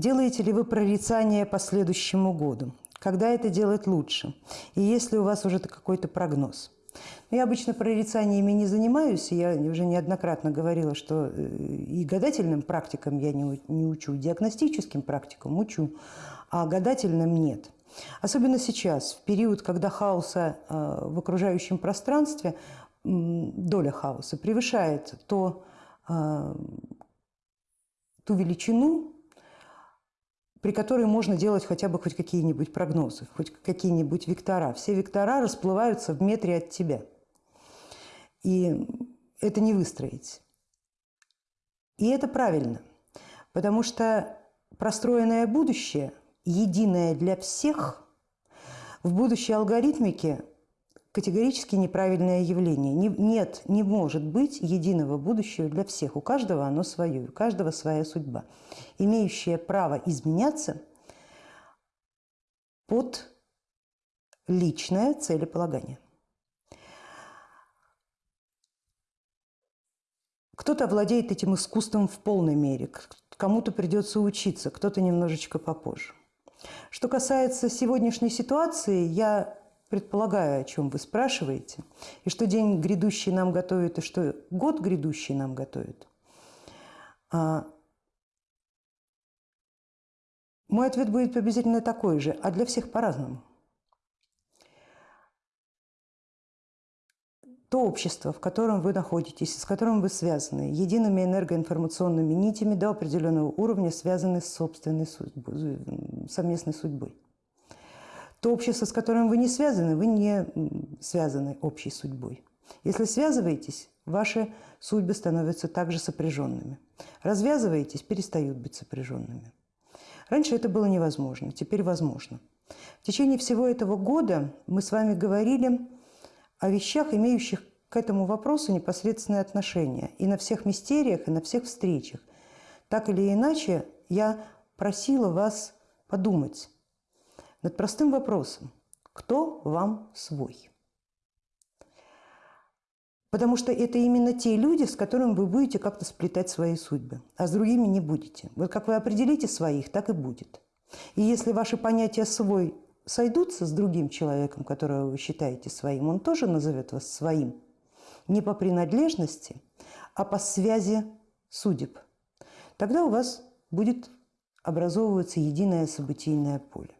Делаете ли вы прорицание по следующему году? Когда это делать лучше? И есть ли у вас уже какой-то прогноз? Ну, я обычно прорицаниями не занимаюсь, я уже неоднократно говорила, что э, и гадательным практикам я не, не учу, диагностическим практикам учу, а гадательным нет. Особенно сейчас, в период, когда хаоса э, в окружающем пространстве, доля хаоса превышает то, э, ту величину, при которой можно делать хотя бы хоть какие-нибудь прогнозы, хоть какие-нибудь вектора. Все вектора расплываются в метре от тебя. И это не выстроить. И это правильно, потому что простроенное будущее, единое для всех, в будущей алгоритмике категорически неправильное явление. Не, нет, не может быть единого будущего для всех. У каждого оно свое, у каждого своя судьба, имеющая право изменяться под личное целеполагание. Кто-то владеет этим искусством в полной мере, кому-то придется учиться, кто-то немножечко попозже. Что касается сегодняшней ситуации, я предполагаю, о чем вы спрашиваете, и что день грядущий нам готовит, и что год грядущий нам готовит. А, мой ответ будет приблизительно такой же, а для всех по-разному. То общество, в котором вы находитесь, с которым вы связаны, едиными энергоинформационными нитями до определенного уровня связаны с собственной судьбой, совместной судьбой. То общество, с которым вы не связаны, вы не связаны общей судьбой. Если связываетесь, ваши судьбы становятся также сопряженными. Развязываетесь, перестают быть сопряженными. Раньше это было невозможно, теперь возможно. В течение всего этого года мы с вами говорили о вещах, имеющих к этому вопросу непосредственное отношение. И на всех мистериях, и на всех встречах. Так или иначе, я просила вас подумать, над простым вопросом «Кто вам свой?». Потому что это именно те люди, с которыми вы будете как-то сплетать свои судьбы, а с другими не будете. Вот как вы определите своих, так и будет. И если ваши понятия «свой» сойдутся с другим человеком, которого вы считаете своим, он тоже назовет вас своим. Не по принадлежности, а по связи судеб. Тогда у вас будет образовываться единое событийное поле.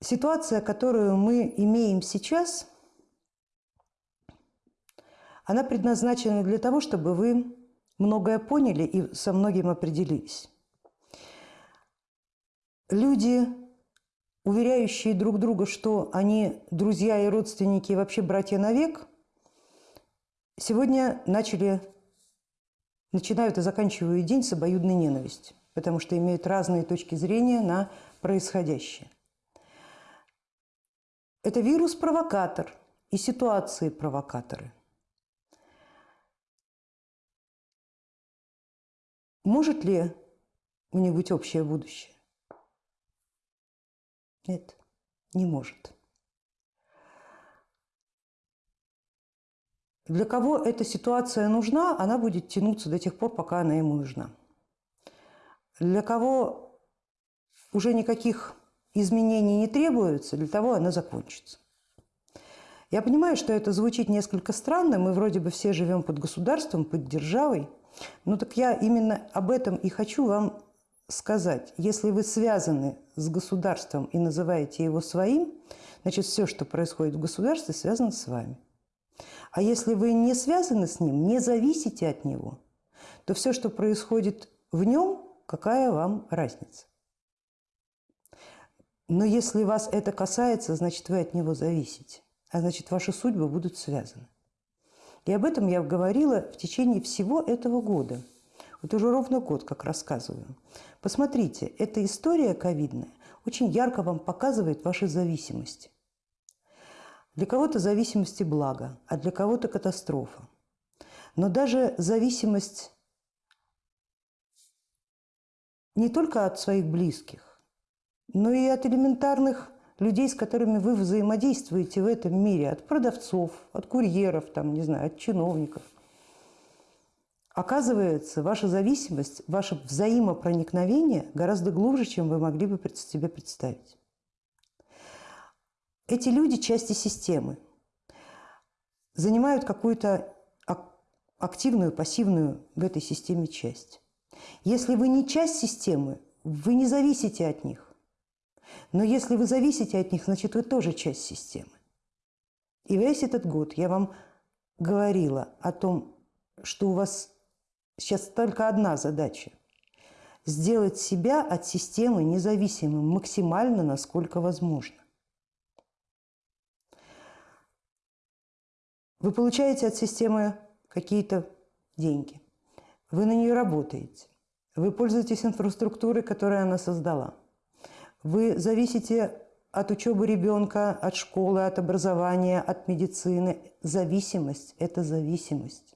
Ситуация, которую мы имеем сейчас, она предназначена для того, чтобы вы многое поняли и со многим определились. Люди, уверяющие друг друга, что они друзья и родственники, и вообще братья навек, сегодня начали, начинают и заканчивают день с обоюдной ненавистью, потому что имеют разные точки зрения на происходящее. Это вирус-провокатор и ситуации-провокаторы. Может ли у них быть общее будущее? Нет, не может. Для кого эта ситуация нужна, она будет тянуться до тех пор, пока она ему нужна. Для кого уже никаких изменений не требуется, для того она закончится. Я понимаю, что это звучит несколько странно, мы вроде бы все живем под государством, под державой, но так я именно об этом и хочу вам сказать. Если вы связаны с государством и называете его своим, значит все, что происходит в государстве, связано с вами. А если вы не связаны с ним, не зависите от него, то все, что происходит в нем, какая вам разница? Но если вас это касается, значит, вы от него зависите, а значит, ваши судьбы будут связаны. И об этом я говорила в течение всего этого года. Вот уже ровно год, как рассказываю. Посмотрите, эта история ковидная очень ярко вам показывает ваши зависимости. Для кого-то зависимости благо, а для кого-то катастрофа. Но даже зависимость не только от своих близких, но и от элементарных людей, с которыми вы взаимодействуете в этом мире, от продавцов, от курьеров, там, не знаю, от чиновников. Оказывается, ваша зависимость, ваше взаимопроникновение гораздо глубже, чем вы могли бы себе представить. Эти люди – части системы, занимают какую-то активную, пассивную в этой системе часть. Если вы не часть системы, вы не зависите от них. Но если вы зависите от них, значит, вы тоже часть системы. И весь этот год я вам говорила о том, что у вас сейчас только одна задача – сделать себя от системы независимым максимально, насколько возможно. Вы получаете от системы какие-то деньги, вы на нее работаете, вы пользуетесь инфраструктурой, которую она создала, вы зависите от учебы ребенка, от школы, от образования, от медицины. Зависимость – это зависимость.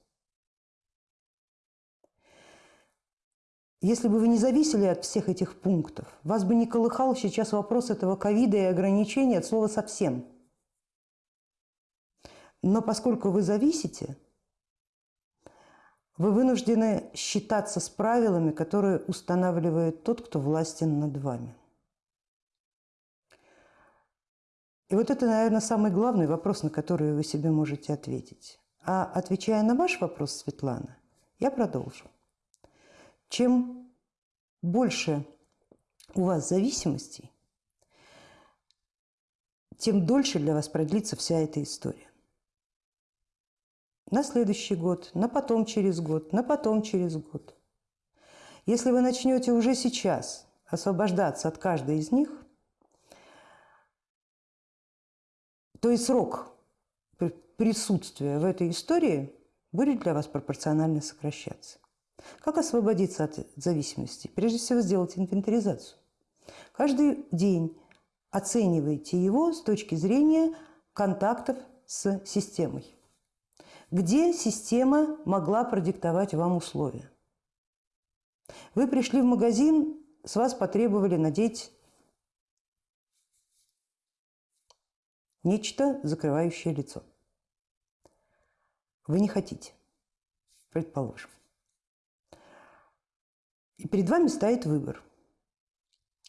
Если бы вы не зависели от всех этих пунктов, вас бы не колыхал сейчас вопрос этого ковида и ограничений от слова «совсем». Но поскольку вы зависите, вы вынуждены считаться с правилами, которые устанавливает тот, кто властен над вами. И вот это, наверное, самый главный вопрос, на который вы себе можете ответить. А отвечая на ваш вопрос, Светлана, я продолжу. Чем больше у вас зависимостей, тем дольше для вас продлится вся эта история. На следующий год, на потом через год, на потом через год. Если вы начнете уже сейчас освобождаться от каждой из них, то и срок присутствия в этой истории будет для вас пропорционально сокращаться. Как освободиться от зависимости? Прежде всего сделать инвентаризацию. Каждый день оценивайте его с точки зрения контактов с системой. Где система могла продиктовать вам условия? Вы пришли в магазин, с вас потребовали надеть Нечто, закрывающее лицо. Вы не хотите, предположим. И перед вами стоит выбор.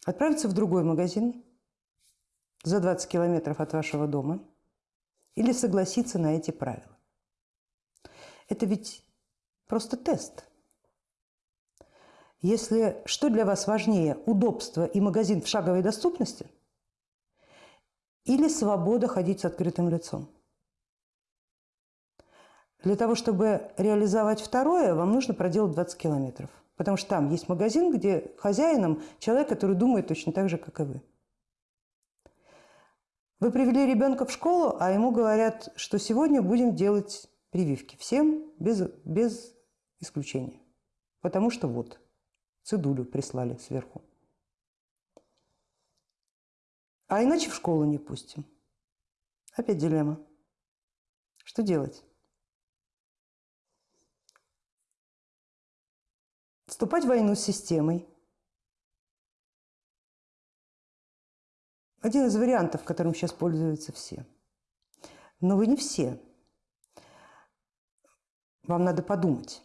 Отправиться в другой магазин за 20 километров от вашего дома или согласиться на эти правила. Это ведь просто тест. Если что для вас важнее, удобство и магазин в шаговой доступности – или свобода ходить с открытым лицом. Для того, чтобы реализовать второе, вам нужно проделать 20 километров. Потому что там есть магазин, где хозяином человек, который думает точно так же, как и вы. Вы привели ребенка в школу, а ему говорят, что сегодня будем делать прививки. Всем без, без исключения. Потому что вот, цедулю прислали сверху. А иначе в школу не пустим. Опять дилемма. Что делать? Вступать в войну с системой. Один из вариантов, которым сейчас пользуются все. Но вы не все. Вам надо подумать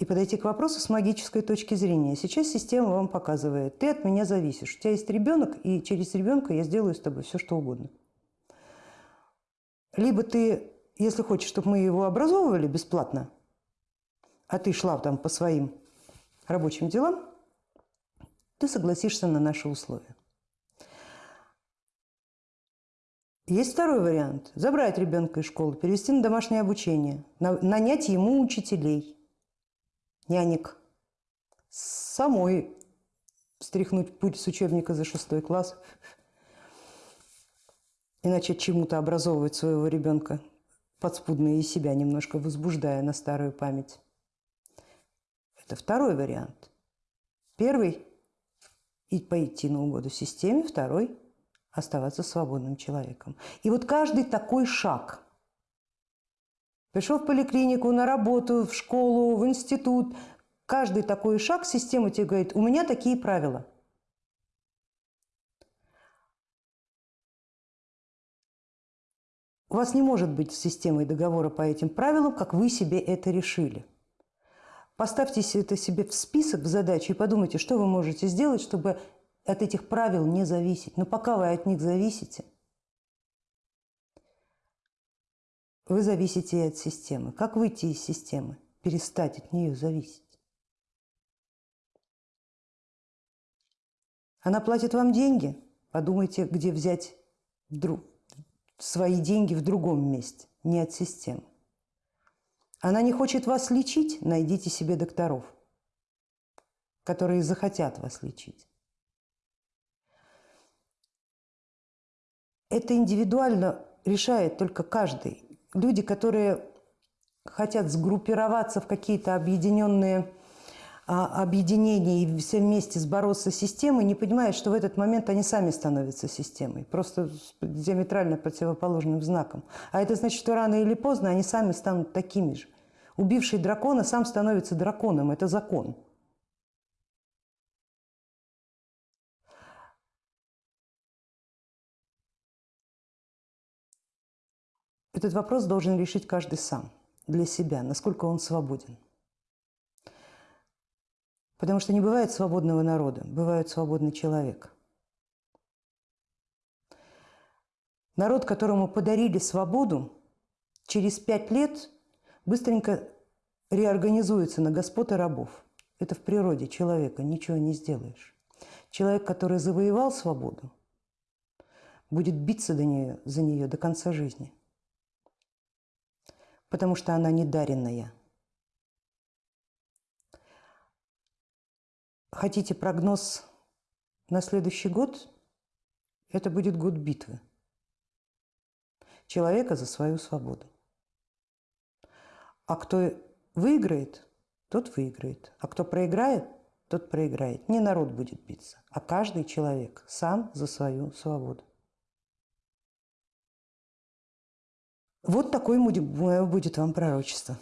и подойти к вопросу с магической точки зрения. Сейчас система вам показывает, ты от меня зависишь, у тебя есть ребенок, и через ребенка я сделаю с тобой все, что угодно. Либо ты, если хочешь, чтобы мы его образовывали бесплатно, а ты шла там по своим рабочим делам, ты согласишься на наши условия. Есть второй вариант – забрать ребенка из школы, перевести на домашнее обучение, нанять ему учителей – нянек, самой стряхнуть путь с учебника за шестой класс и начать чему-то образовывать своего ребенка, подспудно и себя немножко возбуждая на старую память. Это второй вариант. Первый – и пойти на угоду системе, второй – оставаться свободным человеком. И вот каждый такой шаг – Пришел в поликлинику, на работу, в школу, в институт. Каждый такой шаг система тебе говорит, у меня такие правила. У вас не может быть системой договора по этим правилам, как вы себе это решили. Поставьте это себе в список, в задачу и подумайте, что вы можете сделать, чтобы от этих правил не зависеть. Но пока вы от них зависите, вы зависите от системы. Как выйти из системы? Перестать от нее зависеть. Она платит вам деньги, подумайте, где взять вдруг свои деньги в другом месте, не от системы. Она не хочет вас лечить, найдите себе докторов, которые захотят вас лечить. Это индивидуально решает только каждый. Люди, которые хотят сгруппироваться в какие-то объединенные а, объединения и все вместе сбороться с системой, не понимают, что в этот момент они сами становятся системой, просто с диаметрально противоположным знаком. А это значит, что рано или поздно они сами станут такими же. Убивший дракона сам становится драконом, это закон. Этот вопрос должен решить каждый сам, для себя, насколько он свободен. Потому что не бывает свободного народа, бывает свободный человек. Народ, которому подарили свободу, через пять лет быстренько реорганизуется на господ и рабов. Это в природе человека, ничего не сделаешь. Человек, который завоевал свободу, будет биться до нее, за нее до конца жизни, потому что она недаренная – хотите прогноз на следующий год, это будет год битвы человека за свою свободу. А кто выиграет, тот выиграет. А кто проиграет, тот проиграет. Не народ будет биться, а каждый человек сам за свою свободу. Вот такое будет вам пророчество.